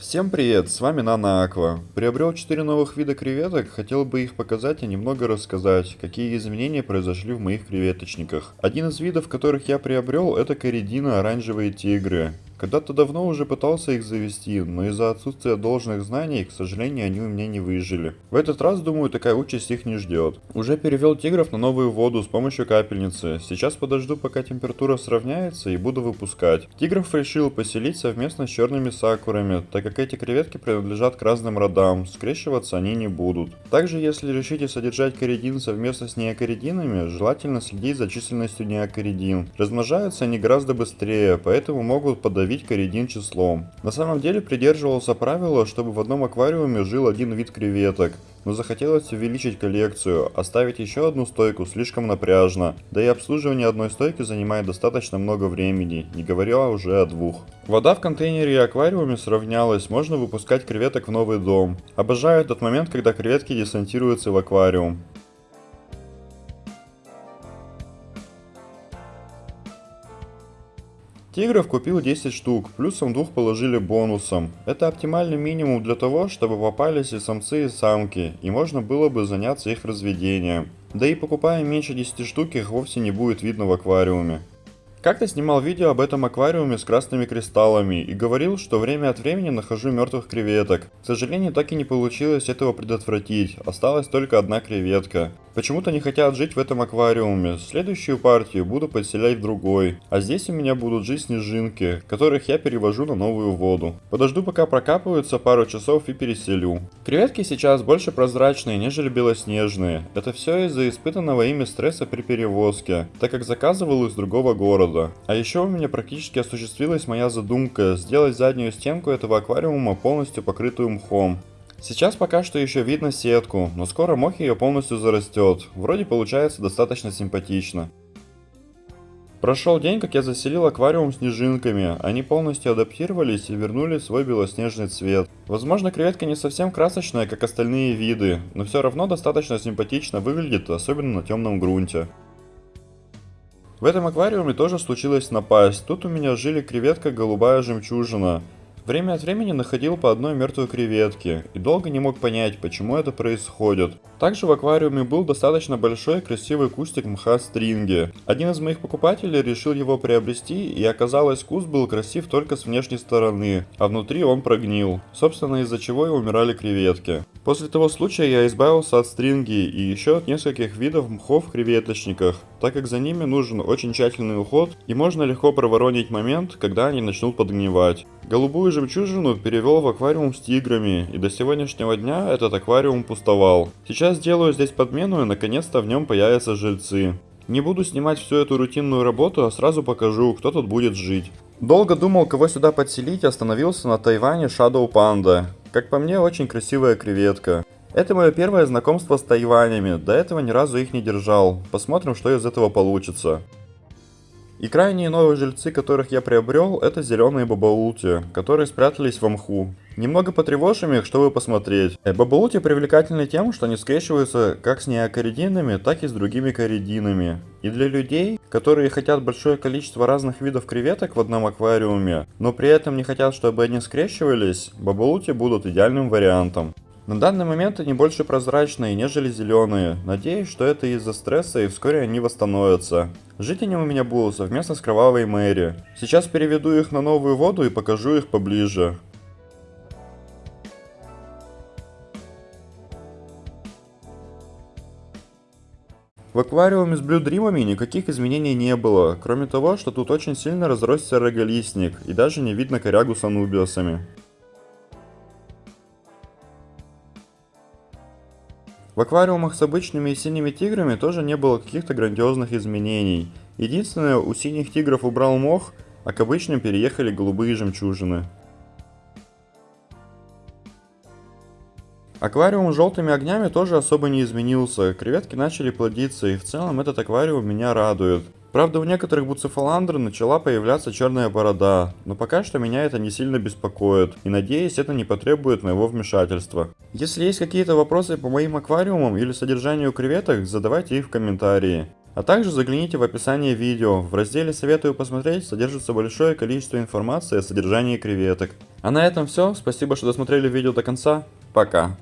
Всем привет, с вами Нана Аква. Приобрел 4 новых вида креветок, хотел бы их показать и немного рассказать, какие изменения произошли в моих креветочниках. Один из видов, которых я приобрел, это коридина оранжевые тигры. Когда-то давно уже пытался их завести, но из-за отсутствия должных знаний, к сожалению, они у меня не выжили. В этот раз, думаю, такая участь их не ждет. Уже перевел тигров на новую воду с помощью капельницы. Сейчас подожду, пока температура сравняется и буду выпускать. Тигров решил поселить совместно с черными сакурами, так как эти креветки принадлежат к разным родам, скрещиваться они не будут. Также, если решите содержать коридин совместно с неокоридинами, желательно следить за численностью неокоридин. Размножаются они гораздо быстрее, поэтому могут подавить установить коридин числом. На самом деле придерживался правила, чтобы в одном аквариуме жил один вид креветок, но захотелось увеличить коллекцию, оставить еще одну стойку слишком напряжно, да и обслуживание одной стойки занимает достаточно много времени, не говоря уже о двух. Вода в контейнере и аквариуме сравнялась, можно выпускать креветок в новый дом. Обожаю этот момент, когда креветки десантируются в аквариум. Тигров купил 10 штук, плюсом двух положили бонусом. Это оптимальный минимум для того, чтобы попались и самцы и самки, и можно было бы заняться их разведением. Да и покупая меньше 10 штук их вовсе не будет видно в аквариуме. Как-то снимал видео об этом аквариуме с красными кристаллами и говорил, что время от времени нахожу мертвых креветок. К сожалению, так и не получилось этого предотвратить, осталась только одна креветка. Почему-то не хотят жить в этом аквариуме. Следующую партию буду подселять в другой. А здесь у меня будут жить снежинки, которых я перевожу на новую воду. Подожду пока прокапываются пару часов и переселю. Креветки сейчас больше прозрачные, нежели белоснежные. Это все из-за испытанного ими стресса при перевозке, так как заказывал из другого города. А еще у меня практически осуществилась моя задумка сделать заднюю стенку этого аквариума полностью покрытую мхом. Сейчас пока что еще видно сетку, но скоро мох ее полностью зарастет. Вроде получается достаточно симпатично. Прошел день, как я заселил аквариум снежинками. Они полностью адаптировались и вернули свой белоснежный цвет. Возможно, креветка не совсем красочная, как остальные виды, но все равно достаточно симпатично выглядит, особенно на темном грунте. В этом аквариуме тоже случилось напасть. Тут у меня жили креветка голубая жемчужина. Время от времени находил по одной мертвой креветке и долго не мог понять, почему это происходит. Также в аквариуме был достаточно большой красивый кустик мха стринги. Один из моих покупателей решил его приобрести и оказалось куст был красив только с внешней стороны, а внутри он прогнил, собственно из-за чего и умирали креветки. После того случая я избавился от стринги и еще от нескольких видов мхов в креветочниках, так как за ними нужен очень тщательный уход и можно легко проворонить момент, когда они начнут подгнивать. Голубую жемчужину перевел в аквариум с тиграми, и до сегодняшнего дня этот аквариум пустовал. Сейчас делаю здесь подмену и наконец-то в нем появятся жильцы. Не буду снимать всю эту рутинную работу, а сразу покажу, кто тут будет жить. Долго думал, кого сюда подселить, остановился на Тайване Shadow Panda. Как по мне, очень красивая креветка. Это мое первое знакомство с Тайванями, до этого ни разу их не держал. Посмотрим, что из этого получится. И крайние новые жильцы, которых я приобрел, это зеленые бабаулти, которые спрятались в мху. Немного потревожим их, чтобы посмотреть. Э, бабаулти привлекательны тем, что они скрещиваются как с неокоридинами, так и с другими коридинами. И для людей, которые хотят большое количество разных видов креветок в одном аквариуме, но при этом не хотят, чтобы они скрещивались, бабаулти будут идеальным вариантом. На данный момент они больше прозрачные, нежели зеленые. Надеюсь, что это из-за стресса и вскоре они восстановятся. Жить они у меня будут совместно с Кровавой Мэри. Сейчас переведу их на новую воду и покажу их поближе. В аквариуме с блюдримами никаких изменений не было, кроме того, что тут очень сильно разросся роголистник, и даже не видно корягу с анубиосами. В аквариумах с обычными и синими тиграми тоже не было каких-то грандиозных изменений. Единственное, у синих тигров убрал мох, а к обычным переехали голубые жемчужины. Аквариум с желтыми огнями тоже особо не изменился, креветки начали плодиться и в целом этот аквариум меня радует. Правда, у некоторых буцефаландр начала появляться черная борода, но пока что меня это не сильно беспокоит, и надеюсь, это не потребует моего вмешательства. Если есть какие-то вопросы по моим аквариумам или содержанию креветок, задавайте их в комментарии. А также загляните в описание видео, в разделе «Советую посмотреть» содержится большое количество информации о содержании креветок. А на этом все, спасибо, что досмотрели видео до конца, пока!